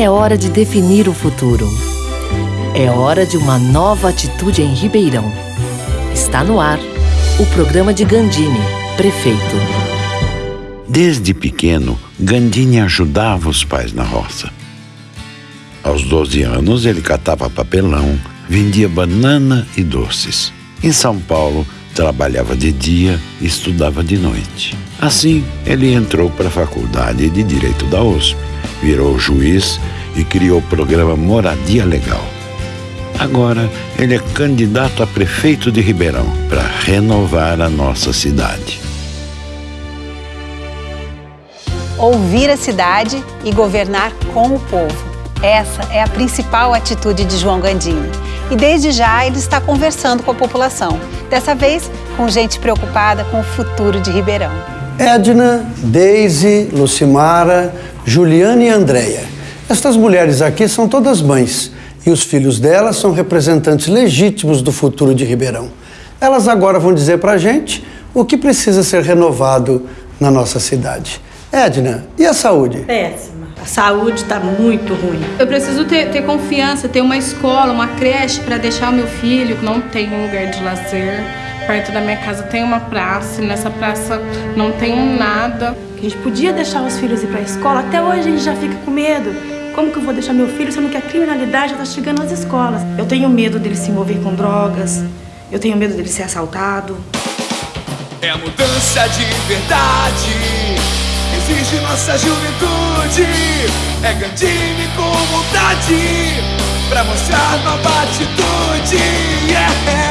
É hora de definir o futuro. É hora de uma nova atitude em Ribeirão. Está no ar o programa de Gandini, prefeito. Desde pequeno, Gandini ajudava os pais na roça. Aos 12 anos, ele catava papelão, vendia banana e doces. Em São Paulo, trabalhava de dia e estudava de noite. Assim, ele entrou para a Faculdade de Direito da USP, virou juiz e criou o programa Moradia Legal. Agora, ele é candidato a prefeito de Ribeirão para renovar a nossa cidade. Ouvir a cidade e governar com o povo. Essa é a principal atitude de João Gandini. E desde já ele está conversando com a população. Dessa vez, com gente preocupada com o futuro de Ribeirão. Edna, Deise, Lucimara, Juliana e Andréia. Estas mulheres aqui são todas mães e os filhos delas são representantes legítimos do futuro de Ribeirão. Elas agora vão dizer para a gente o que precisa ser renovado na nossa cidade. Edna, e a saúde? Péssima. A saúde está muito ruim. Eu preciso ter, ter confiança, ter uma escola, uma creche para deixar o meu filho. Não tem um lugar de lazer. Perto da minha casa tem uma praça, e nessa praça não tem nada. A gente podia deixar os filhos ir para a escola, até hoje a gente já fica com medo. Como que eu vou deixar meu filho sendo que a criminalidade já está chegando às escolas? Eu tenho medo dele se envolver com drogas, eu tenho medo dele ser assaltado. É a mudança de verdade, exige nossa juventude. É Gandini com vontade, pra mostrar nova atitude. Yeah!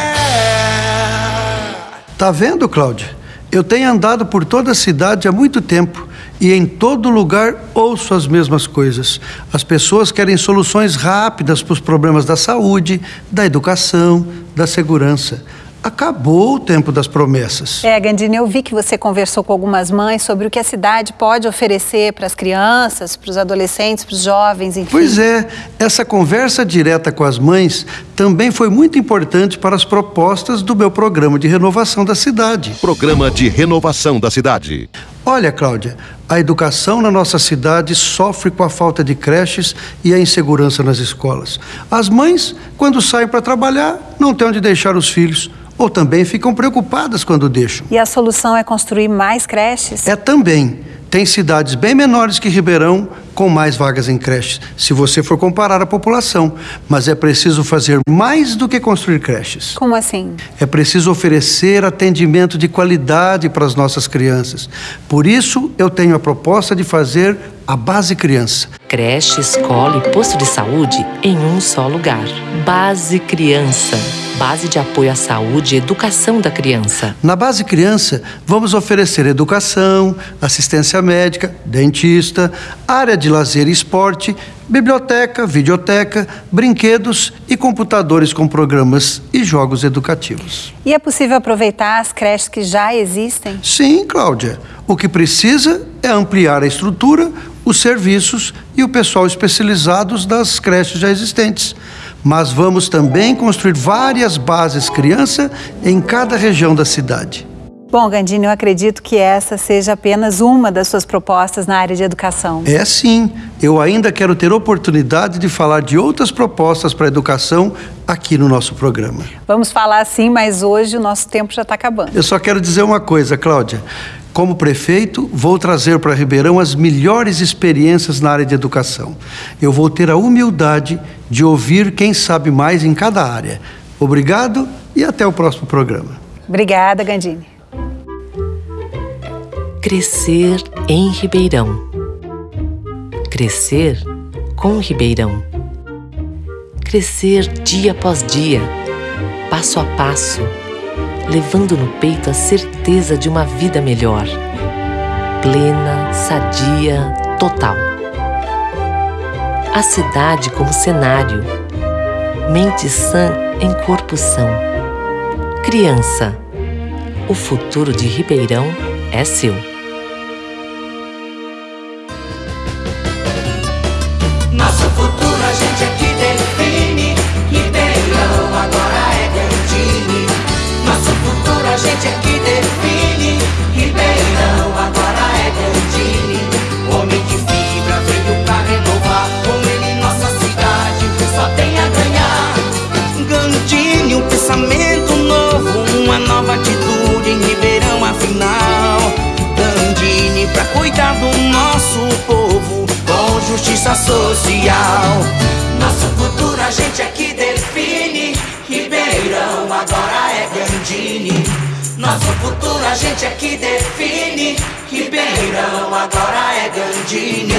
Tá vendo, Cláudia? Eu tenho andado por toda a cidade há muito tempo e em todo lugar ouço as mesmas coisas. As pessoas querem soluções rápidas para os problemas da saúde, da educação, da segurança. Acabou o tempo das promessas. É, Gandini, eu vi que você conversou com algumas mães sobre o que a cidade pode oferecer para as crianças, para os adolescentes, para os jovens, enfim. Pois é, essa conversa direta com as mães também foi muito importante para as propostas do meu programa de renovação da cidade. Programa de renovação da cidade. Olha, Cláudia, a educação na nossa cidade sofre com a falta de creches e a insegurança nas escolas. As mães, quando saem para trabalhar, não têm onde deixar os filhos ou também ficam preocupadas quando deixam. E a solução é construir mais creches? É também. Tem cidades bem menores que Ribeirão com mais vagas em creches, se você for comparar a população. Mas é preciso fazer mais do que construir creches. Como assim? É preciso oferecer atendimento de qualidade para as nossas crianças. Por isso, eu tenho a proposta de fazer a Base Criança. Creche, escola e posto de saúde em um só lugar. Base Criança. Base de apoio à saúde e educação da criança. Na Base Criança, vamos oferecer educação, assistência médica, dentista, área de lazer e esporte, biblioteca, videoteca, brinquedos e computadores com programas e jogos educativos. E é possível aproveitar as creches que já existem? Sim, Cláudia. O que precisa é ampliar a estrutura, os serviços e o pessoal especializados das creches já existentes mas vamos também construir várias bases criança em cada região da cidade. Bom, Gandini, eu acredito que essa seja apenas uma das suas propostas na área de educação. É sim. Eu ainda quero ter oportunidade de falar de outras propostas para a educação aqui no nosso programa. Vamos falar sim, mas hoje o nosso tempo já está acabando. Eu só quero dizer uma coisa, Cláudia. Como prefeito, vou trazer para Ribeirão as melhores experiências na área de educação. Eu vou ter a humildade de ouvir quem sabe mais em cada área. Obrigado e até o próximo programa. Obrigada, Gandini. Crescer em Ribeirão. Crescer com Ribeirão. Crescer dia após dia, passo a passo, levando no peito a certeza de uma vida melhor. Plena, sadia, total. A cidade como cenário. Mente sã em corpo são. Criança. O futuro de Ribeirão é seu. A gente aqui define. Ribeirão agora é Gandini. Nosso futuro a gente aqui justiça social. Nosso futuro a gente aqui define. Ribeirão agora é Gandini. Nosso futuro a gente aqui define. Ribeirão agora é Gandini.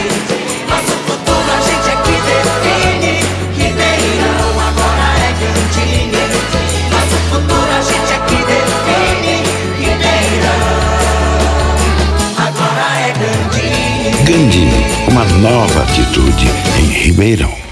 Nosso futuro a gente aqui define. Ribeirão agora é Gandini. Nosso futuro a gente define. Ribeirão agora é Gandini. Gandini, uma nova atitude em Ribeirão.